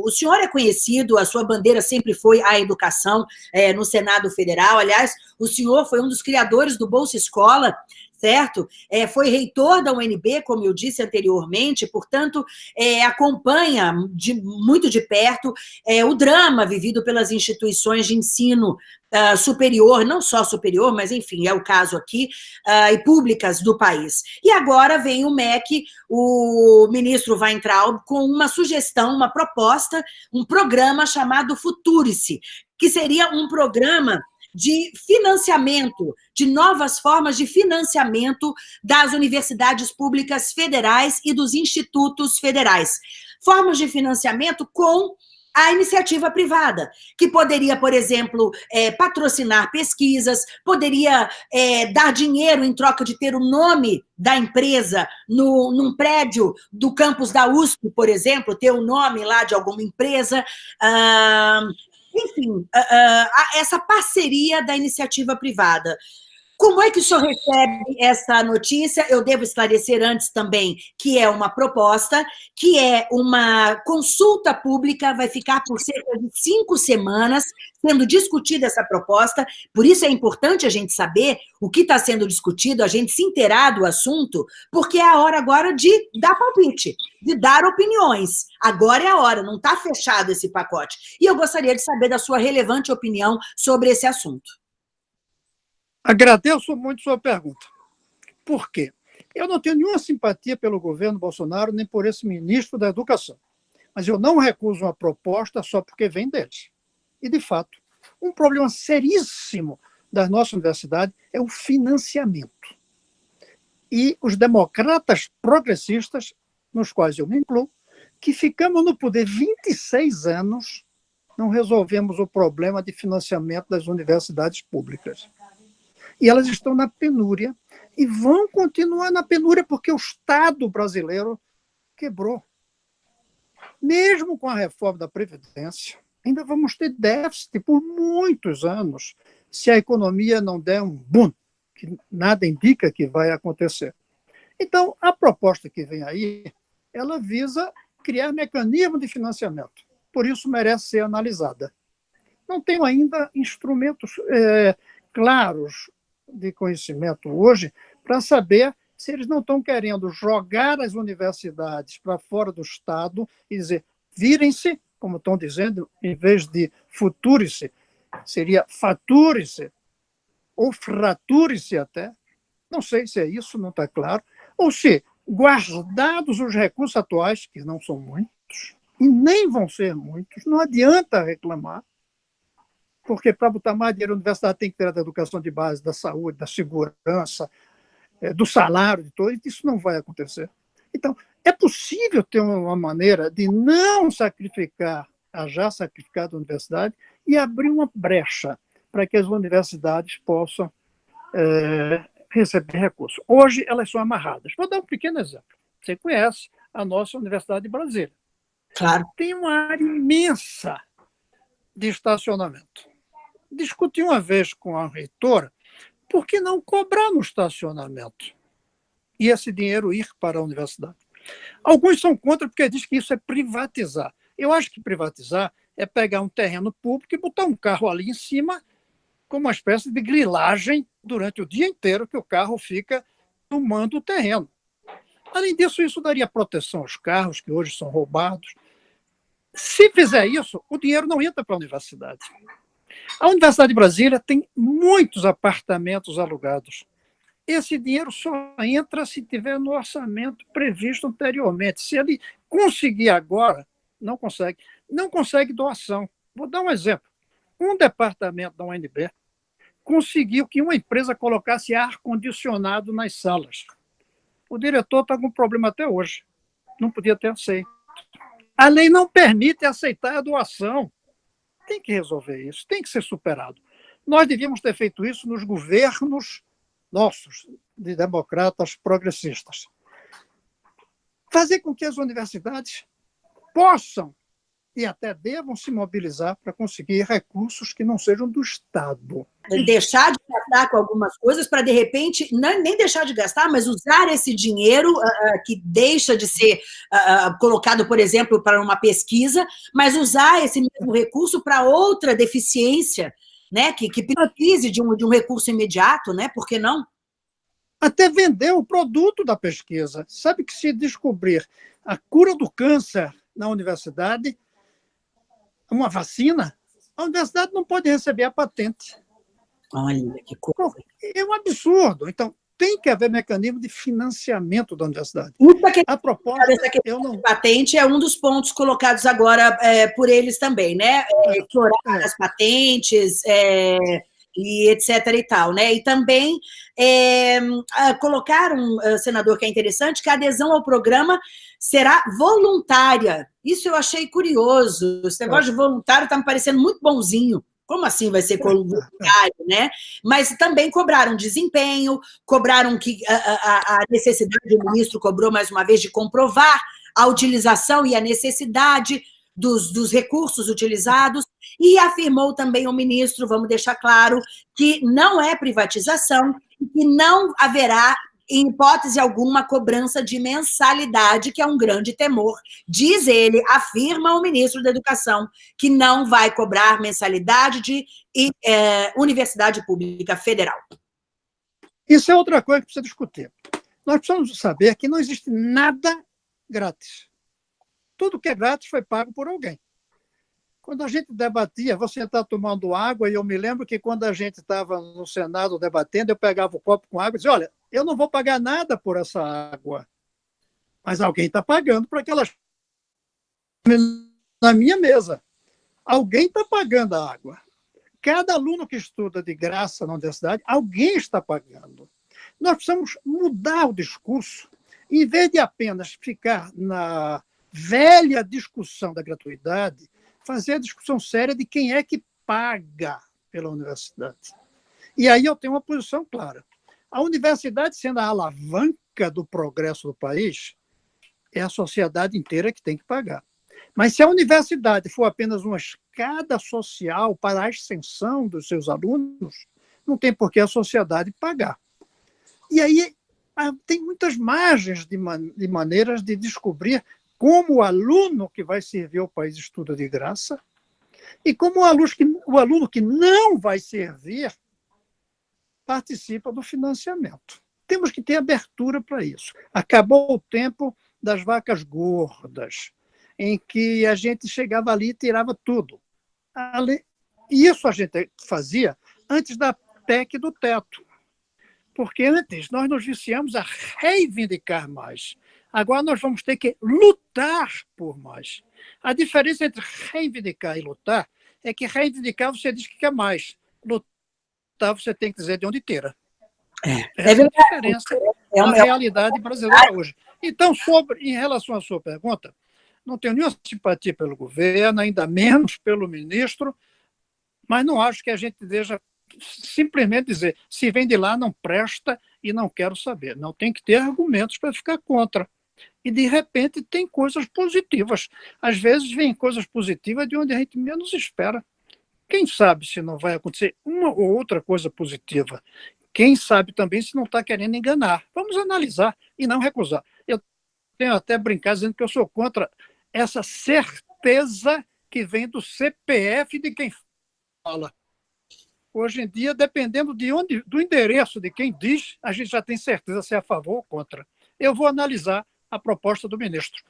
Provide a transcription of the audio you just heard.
O senhor é conhecido, a sua bandeira sempre foi a educação é, no Senado Federal. Aliás, o senhor foi um dos criadores do Bolsa Escola, certo? É, foi reitor da UNB, como eu disse anteriormente, portanto, é, acompanha de, muito de perto é, o drama vivido pelas instituições de ensino uh, superior, não só superior, mas enfim, é o caso aqui, uh, e públicas do país. E agora vem o MEC, o ministro Weintraub, com uma sugestão, uma proposta, um programa chamado Futurice, que seria um programa de financiamento, de novas formas de financiamento das universidades públicas federais e dos institutos federais. Formas de financiamento com a iniciativa privada, que poderia, por exemplo, é, patrocinar pesquisas, poderia é, dar dinheiro em troca de ter o nome da empresa no, num prédio do campus da USP, por exemplo, ter o nome lá de alguma empresa. Ah, enfim, ah, ah, essa parceria da iniciativa privada. Como é que o senhor recebe essa notícia? Eu devo esclarecer antes também que é uma proposta, que é uma consulta pública, vai ficar por cerca de cinco semanas sendo discutida essa proposta, por isso é importante a gente saber o que está sendo discutido, a gente se inteirar do assunto, porque é a hora agora de dar palpite, de dar opiniões. Agora é a hora, não está fechado esse pacote. E eu gostaria de saber da sua relevante opinião sobre esse assunto. Agradeço muito sua pergunta. Por quê? Eu não tenho nenhuma simpatia pelo governo Bolsonaro, nem por esse ministro da Educação. Mas eu não recuso uma proposta só porque vem deles. E, de fato, um problema seríssimo da nossa universidade é o financiamento. E os democratas progressistas, nos quais eu me incluo, que ficamos no poder 26 anos, não resolvemos o problema de financiamento das universidades públicas e elas estão na penúria e vão continuar na penúria porque o Estado brasileiro quebrou. Mesmo com a reforma da Previdência, ainda vamos ter déficit por muitos anos se a economia não der um boom, que nada indica que vai acontecer. Então, a proposta que vem aí, ela visa criar mecanismo de financiamento. Por isso, merece ser analisada. Não tenho ainda instrumentos é, claros de conhecimento hoje para saber se eles não estão querendo jogar as universidades para fora do Estado e dizer virem-se, como estão dizendo, em vez de future-se, seria fature-se, ou frature-se até. Não sei se é isso, não está claro. Ou se, guardados os recursos atuais, que não são muitos, e nem vão ser muitos, não adianta reclamar, porque para botar mais dinheiro, a universidade tem que ter da educação de base, da saúde, da segurança, é, do salário, de todo, isso não vai acontecer. Então, é possível ter uma maneira de não sacrificar a já sacrificada universidade e abrir uma brecha para que as universidades possam é, receber recursos. Hoje, elas são amarradas. Vou dar um pequeno exemplo. Você conhece a nossa Universidade de Brasília. Claro. Tem uma área imensa de estacionamento discuti uma vez com a reitora por que não cobrar no estacionamento e esse dinheiro ir para a universidade. Alguns são contra porque diz que isso é privatizar. Eu acho que privatizar é pegar um terreno público e botar um carro ali em cima com uma espécie de grilagem durante o dia inteiro que o carro fica tomando o terreno. Além disso, isso daria proteção aos carros que hoje são roubados. Se fizer isso, o dinheiro não entra para a universidade. A Universidade de Brasília tem muitos apartamentos alugados. Esse dinheiro só entra se tiver no orçamento previsto anteriormente. Se ele conseguir agora, não consegue. Não consegue doação. Vou dar um exemplo. Um departamento da UNB conseguiu que uma empresa colocasse ar-condicionado nas salas. O diretor está com problema até hoje. Não podia ter aceito. A lei não permite aceitar a doação tem que resolver isso, tem que ser superado. Nós devíamos ter feito isso nos governos nossos, de democratas progressistas. Fazer com que as universidades possam e até devam se mobilizar para conseguir recursos que não sejam do Estado. Deixar de gastar com algumas coisas para, de repente, não, nem deixar de gastar, mas usar esse dinheiro uh, que deixa de ser uh, colocado, por exemplo, para uma pesquisa, mas usar esse mesmo recurso para outra deficiência, né, que, que precise de um, de um recurso imediato, né, por que não? Até vender o produto da pesquisa. Sabe que se descobrir a cura do câncer na universidade, uma vacina, a universidade não pode receber a patente. Olha, que coisa. É um absurdo. Então, tem que haver mecanismo de financiamento da universidade. a proposta, essa eu não... de patente é um dos pontos colocados agora é, por eles também, né? É, explorar é. as patentes, é, e etc. e tal, né? E também é, colocaram, senador, que é interessante, que a adesão ao programa será voluntária. Isso eu achei curioso. Esse negócio de voluntário está me parecendo muito bonzinho. Como assim vai ser voluntário, né? Mas também cobraram desempenho, cobraram que a, a, a necessidade, o ministro cobrou mais uma vez de comprovar a utilização e a necessidade dos, dos recursos utilizados, e afirmou também o ministro, vamos deixar claro, que não é privatização e que não haverá em hipótese alguma, cobrança de mensalidade, que é um grande temor. Diz ele, afirma o ministro da Educação, que não vai cobrar mensalidade de é, Universidade Pública Federal. Isso é outra coisa que precisa discutir. Nós precisamos saber que não existe nada grátis. Tudo que é grátis foi pago por alguém. Quando a gente debatia, você está tomando água, e eu me lembro que quando a gente estava no Senado debatendo, eu pegava o copo com água e dizia, olha, eu não vou pagar nada por essa água, mas alguém está pagando para aquelas na minha mesa. Alguém está pagando a água. Cada aluno que estuda de graça na universidade, alguém está pagando. Nós precisamos mudar o discurso. Em vez de apenas ficar na velha discussão da gratuidade, fazer a discussão séria de quem é que paga pela universidade. E aí eu tenho uma posição clara. A universidade, sendo a alavanca do progresso do país, é a sociedade inteira que tem que pagar. Mas se a universidade for apenas uma escada social para a ascensão dos seus alunos, não tem por que a sociedade pagar. E aí tem muitas margens de, man de maneiras de descobrir como o aluno que vai servir ao país estuda de graça e como o aluno que, o aluno que não vai servir participa do financiamento. Temos que ter abertura para isso. Acabou o tempo das vacas gordas, em que a gente chegava ali e tirava tudo. Isso a gente fazia antes da PEC do teto. Porque antes nós nos viciamos a reivindicar mais. Agora nós vamos ter que lutar por mais. A diferença entre reivindicar e lutar é que reivindicar você diz que quer mais. Lutar você tem que dizer de onde tira. É, Essa é a diferença é uma realidade brasileira hoje. Então, sobre, em relação à sua pergunta, não tenho nenhuma simpatia pelo governo, ainda menos pelo ministro, mas não acho que a gente deixa simplesmente dizer se vem de lá não presta e não quero saber. Não tem que ter argumentos para ficar contra e de repente tem coisas positivas. Às vezes vem coisas positivas de onde a gente menos espera. Quem sabe se não vai acontecer uma ou outra coisa positiva? Quem sabe também se não está querendo enganar? Vamos analisar e não recusar. Eu tenho até brincado dizendo que eu sou contra essa certeza que vem do CPF de quem fala. Hoje em dia, dependendo de onde, do endereço de quem diz, a gente já tem certeza se é a favor ou contra. Eu vou analisar a proposta do ministro.